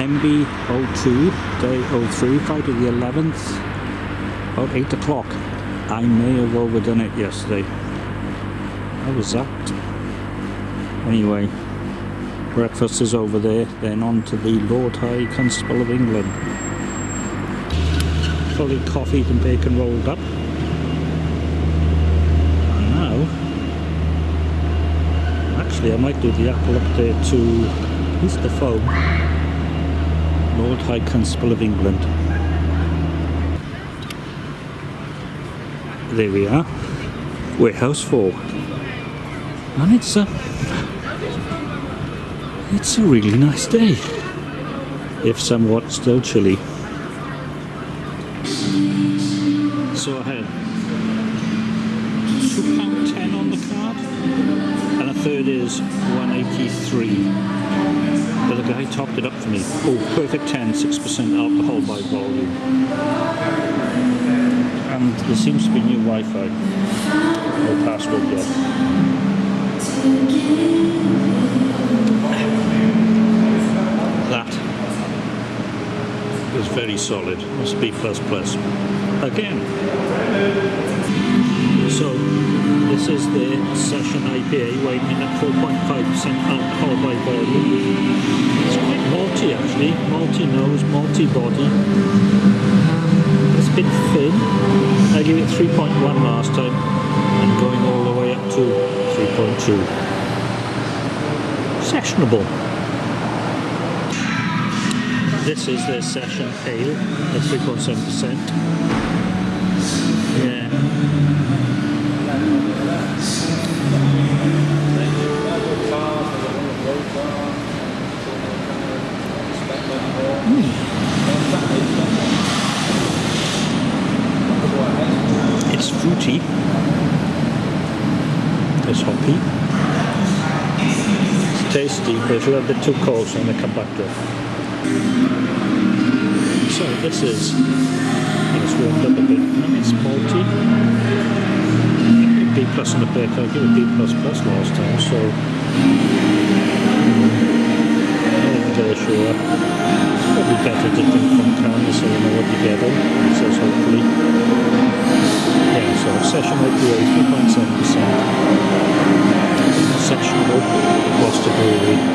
MB02, day 03, Friday the 11th, about 8 o'clock. I may have overdone it yesterday. I was that? Anyway, breakfast is over there, then on to the Lord High Constable of England. Fully coffeed and bacon rolled up. And now, actually I might do the apple up there to, who's the foe? High Constable of England. There we are. Warehouse 4. And it's a it's a really nice day. If somewhat still chilly. So I had two pound ten on the card and a third is 183 but the guy topped it up for me. Oh perfect 10 6% alcohol by volume. And there seems to be new Wi-Fi. No password yet. That is very solid. Plus plus again. So this is the session IPA weighing in at 4.5% alcohol malty actually malty nose multi-body. um, it's a bit thin I gave it 3.1 last time and going all the way up to 3.2 sessionable this is their session ale at 3.7%. Yeah. Mm. It's fruity. It's hoppy. It's tasty, but it's a little bit too cold, so I'm going to come back to it. So this is, it's warmed up a bit, it's malty. B plus on the back, I gave it B plus plus last time, so not sure. Better to drink from cans so you know what you're getting, so hopefully. Yeah, so session IPA 3.7%. Sectional Gloucester Brewery.